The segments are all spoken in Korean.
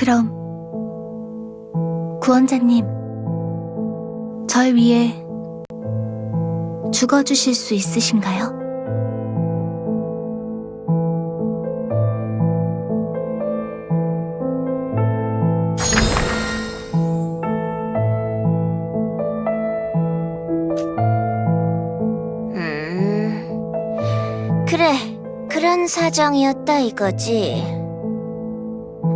그럼 구원자님, 절 위해 죽어주실 수 있으신가요? 음, 그래, 그런 사정이었다 이거지.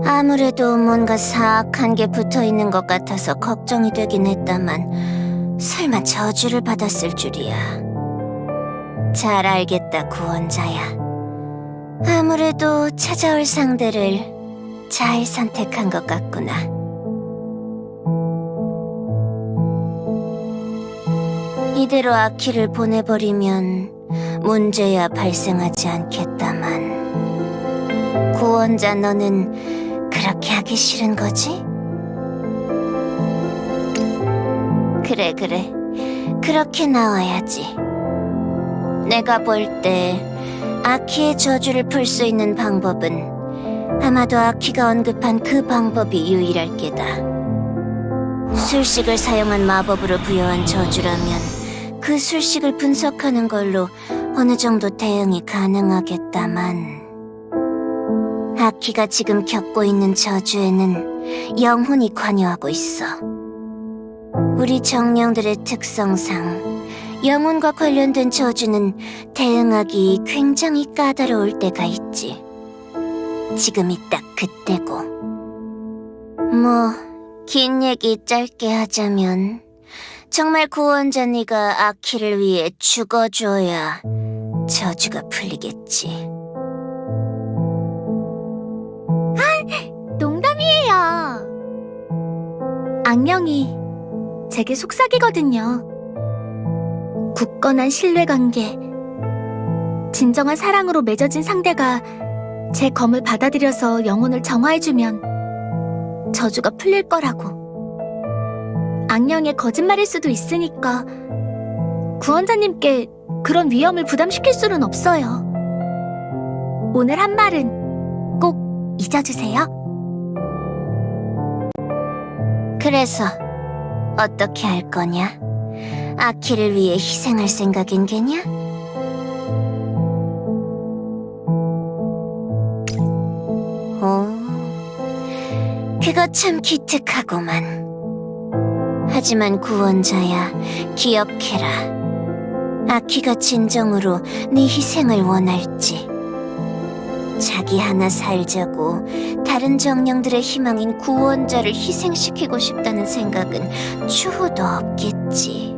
아무래도 뭔가 사악한 게 붙어 있는 것 같아서 걱정이 되긴 했다만, 설마 저주를 받았을 줄이야. 잘 알겠다, 구원자야. 아무래도 찾아올 상대를 잘 선택한 것 같구나. 이대로 아키를 보내버리면 문제야 발생하지 않겠다만 구원자 너는 하기 싫은 거지? 그래 그래. 그렇게 나와야지. 내가 볼 때 아키의 저주를 풀 수 있는 방법은 아마도 아키가 언급한 그 방법이 유일할 게다. 술식을 사용한 마법으로 부여한 저주라면 그 술식을 분석하는 걸로 어느 정도 대응이 가능하겠다만 아키가 지금 겪고 있는 저주에는 영혼이 관여하고 있어. 우리 정령들의 특성상 영혼과 관련된 저주는 대응하기 굉장히 까다로울 때가 있지. 지금이 딱 그때고. 뭐, 긴 얘기 짧게 하자면 정말 구원자 네가 아키를 위해 죽어줘야 저주가 풀리겠지. 악령이 제게 속삭이거든요. 굳건한 신뢰관계, 진정한 사랑으로 맺어진 상대가 제 검을 받아들여서 영혼을 정화해주면 저주가 풀릴 거라고. 악령의 거짓말일 수도 있으니까 구원자님께 그런 위험을 부담시킬 수는 없어요. 오늘 한 말은 꼭 잊어주세요. 그래서 어떻게 할 거냐? 아키를 위해 희생할 생각인 게냐? 오, 그거 참 기특하구만. 하지만 구원자야, 기억해라. 아키가 진정으로 네 희생을 원할지. 자기 하나 살자고 다른 정령들의 희망인 구원자를 희생시키고 싶다는 생각은 추호도 없겠지.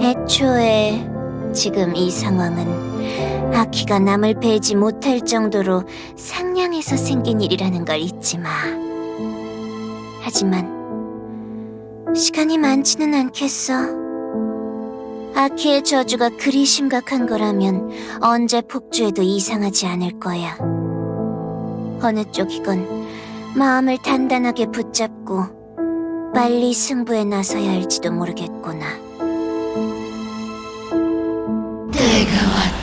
애초에 지금 이 상황은 아키가 남을 베지 못할 정도로 상냥해서 생긴 일이라는 걸 잊지 마. 하지만 시간이 많지는 않겠어. 아키의 저주가 그리 심각한 거라면 언제 폭주해도 이상하지 않을 거야. 어느 쪽이건 마음을 단단하게 붙잡고 빨리 승부에 나서야 할지도 모르겠구나. 때가 왔다.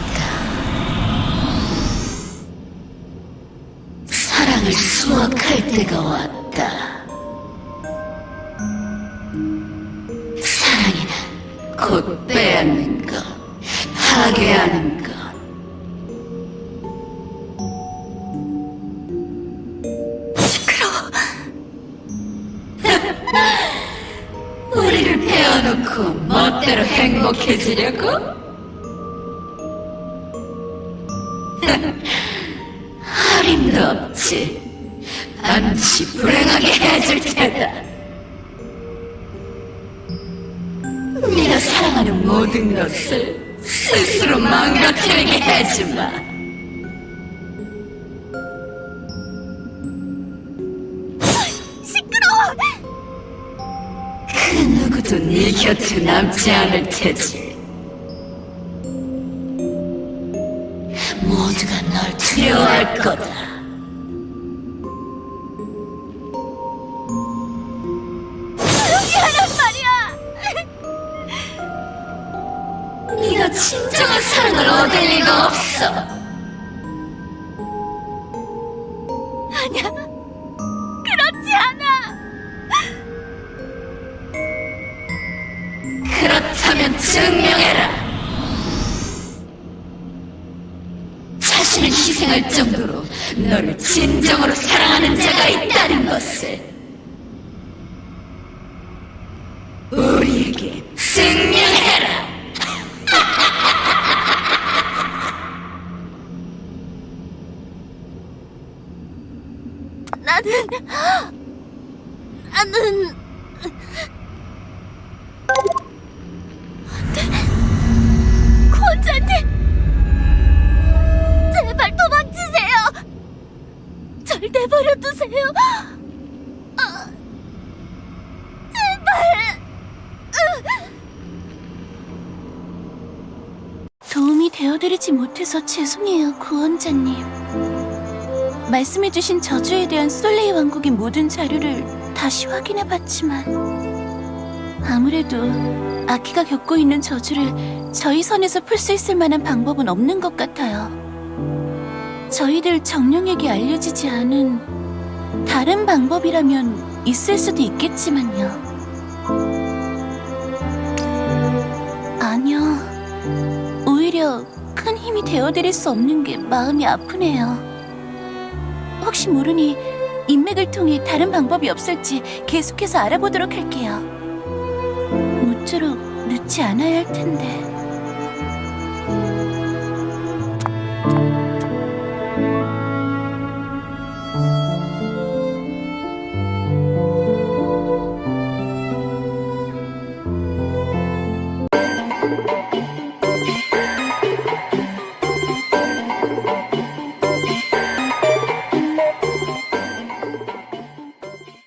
사랑을 수확할 때가 왔다. 곧 빼앗는 것, 파괴하는 것. 시끄러워. 우리를 베어놓고 멋대로 행복해지려고? 할인도 없지. 반드시 불행하게 해줄 테다. 네가 사랑하는 모든 것을 스스로 망가뜨리게 해주마. 시끄러워. 그 누구도 네 곁에 남지 않을 테지. 모두가 널 두려워할 거다. 진정한 사랑을 얻을 리가 없어. 아니야. 그렇지 않아. 그렇다면 증명해라. 자신을 희생할 정도로 너를 진정으로 사랑하는 자가 나는 나는 안돼 권자님 제발 도망치세요. 절 내버려 두세요. 아, 제발. 도움이 되어드리지 못해서 죄송해요 구원자님 말씀해주신 저주에 대한 솔레이 왕국의 모든 자료를 다시 확인해봤지만 아무래도 아키가 겪고 있는 저주를 저희 선에서 풀 수 있을 만한 방법은 없는 것 같아요. 저희들 정령에게 알려지지 않은 다른 방법이라면 있을 수도 있겠지만요. 아니요. 오히려 큰 힘이 되어드릴 수 없는 게 마음이 아프네요. 혹시 모르니 인맥을 통해 다른 방법이 없을지 계속해서 알아보도록 할게요. 모쪼록 늦지 않아야 할 텐데...